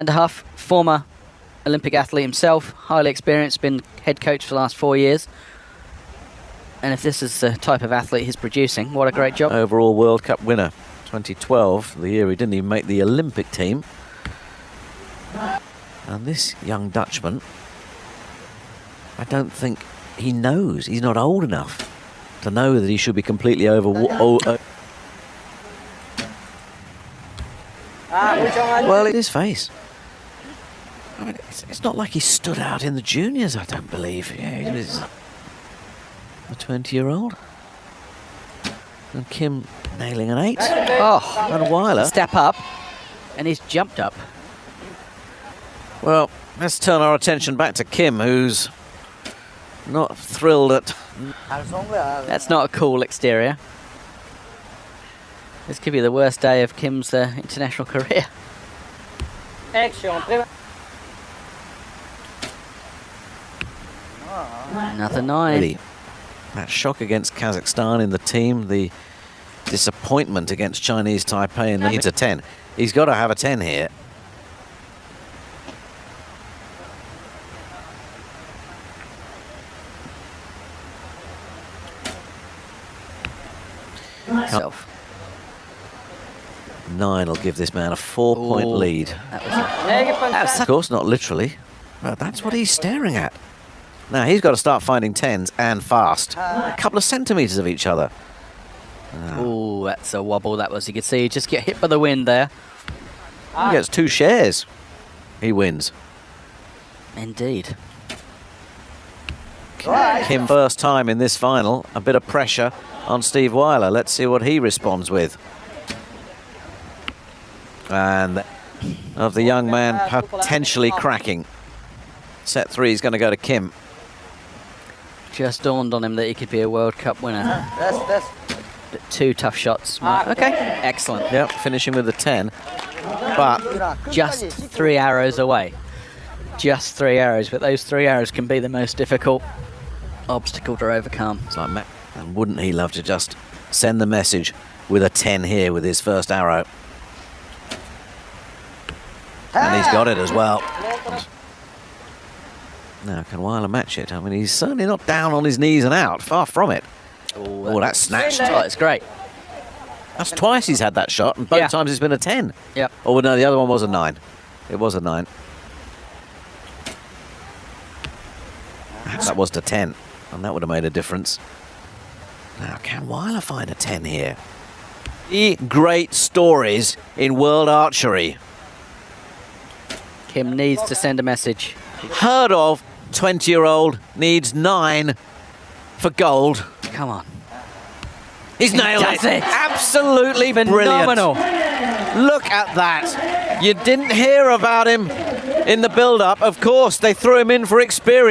and a half, former Olympic athlete himself, highly experienced, been head coach for the last four years. And if this is the type of athlete he's producing, what a great job. Overall World Cup winner, 2012, the year he didn't even make the Olympic team. And this young Dutchman, I don't think he knows. He's not old enough to know that he should be completely over. o- o- well, in his face. I mean, it's, it's not like he stood out in the juniors, I don't believe. Yeah, he was a 20 year old. And Kim nailing an eight. Oh, And Wijler. step up, and he's jumped up. Well, let's turn our attention back to Kim, who's not thrilled at. That's not a cool exterior. This could be the worst day of Kim's uh, international career. Another nine. Really, that shock against Kazakhstan in the team, the disappointment against Chinese Taipei, and needs a 10. He's got to have a 10 here. Self. Nine will give this man a four point Ooh. lead. That was, that was Of course, not literally, but that's what he's staring at. Now he's got to start finding tens and fast. Uh. A couple of centimetres of each other. Ooh, that's a wobble that was. You could see he just get hit by the wind there. He gets two shares. He wins. Indeed. Kim first time in this final. A bit of pressure on Steve Wijler. Let's see what he responds with. And of the young man potentially cracking. Set three is going to go to Kim. Just dawned on him that he could be a World Cup winner. Ah, but Two tough shots. Mark. Ah, okay, excellent. Yep, finishing with a 10. But Just three arrows away. Just three arrows, but those three arrows can be the most difficult obstacle to overcome. it's like, ma- and wouldn't he love to just send the message with a 10 here with his first arrow? And he's got it as well. Now, can Wijler match it? I mean, he's certainly not down on his knees and out. Far from it. Oh, that's snatched. Oh, it's great. That's twice he's had that shot, and both Yeah. times it's been a 10. Yep. Oh, no, the other one was a 9. It was a 9. That was to 10, and that would have made a difference. Now, can Wijler find a 10 here? The great stories in world archery. Kim needs to send a message. Heard of 20 year old needs 9 for gold. Come on. He's nailed does it. it. Absolutely Phenomenal. brilliant. Look at that. You didn't hear about him in the build up. Of course, they threw him in for experience.